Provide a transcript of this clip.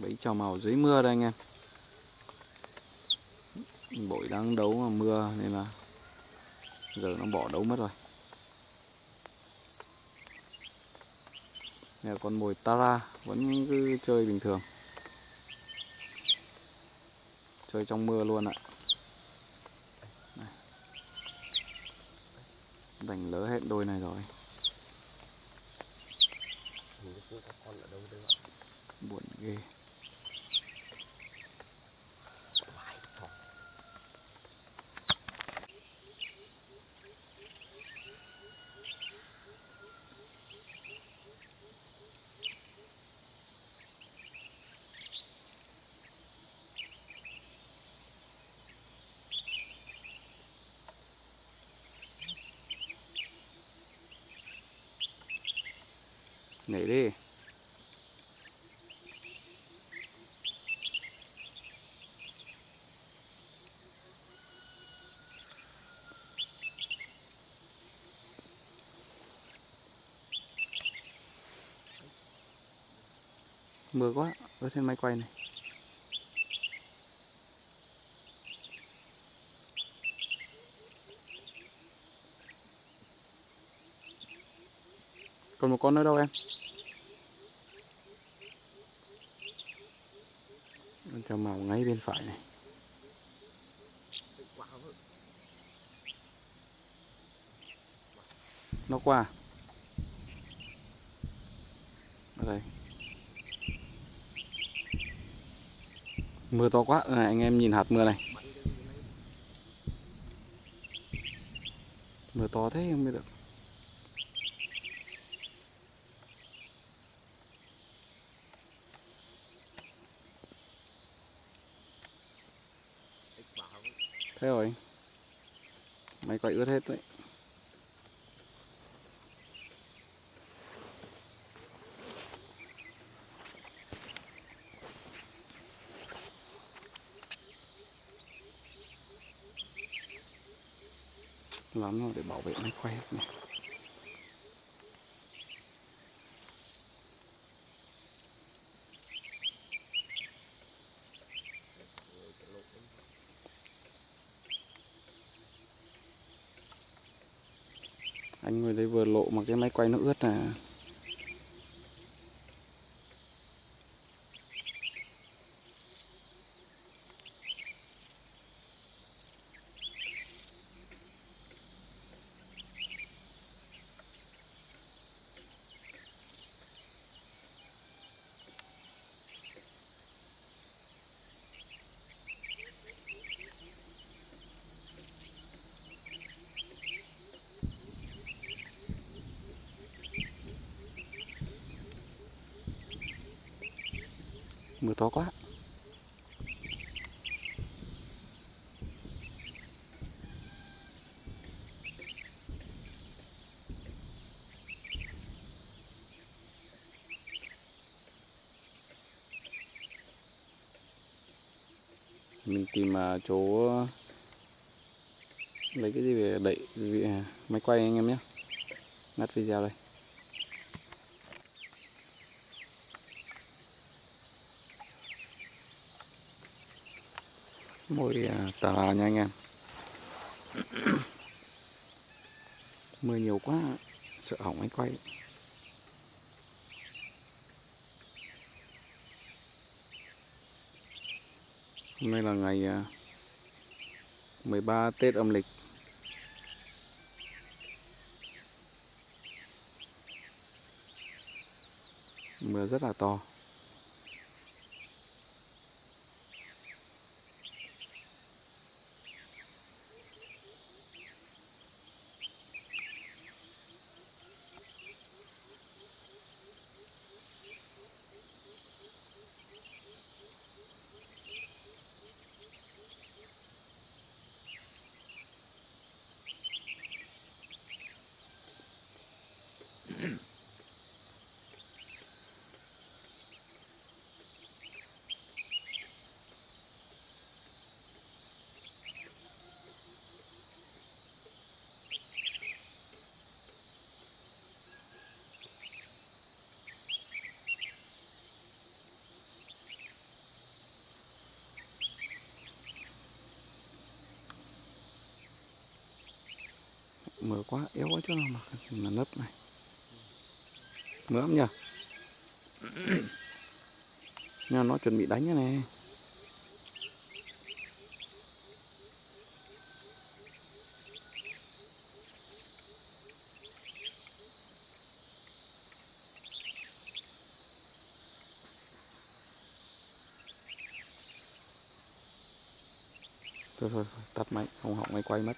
bẫy trào màu dưới mưa đây anh em. Bội đang đấu mà mưa nên là giờ nó bỏ đấu mất rồi. Nè con mồi Tara vẫn cứ chơi bình thường. Chơi trong mưa luôn ạ. Đành lỡ hết đôi này rồi. Buồn ghê. Nhảy đi. Mưa quá ở trên máy quay này. Còn một con nữa đâu em Con cho màu ngay bên phải này. Nó qua. Ở đây. Mưa to quá. Này anh em nhìn hạt mưa này. Mưa to thế không biết được. Thế rồi. Máy quay ướt hết đấy. Lắm rồi, để bảo vệ máy quay hết này. Anh ngồi đây vừa lộ mà cái máy quay nó ướt à. Mưa to quá. Mình tìm à, chỗ ờ, lấy cái gì về đậy à, máy quay anh em nhé. Ngắt video đây. Mồi à, tà là nha anh em. Mưa nhiều quá, sợ hỏng máy quay. Hôm nay là ngày à, 13 Tết âm lịch. Mưa rất là to. Mưa quá yếu quá chỗ nào mà mà nấp này. Mưa lắm nhờ. Nha nó chuẩn bị đánh như này. Thôi thôi thôi, tắt máy không học máy quay mất.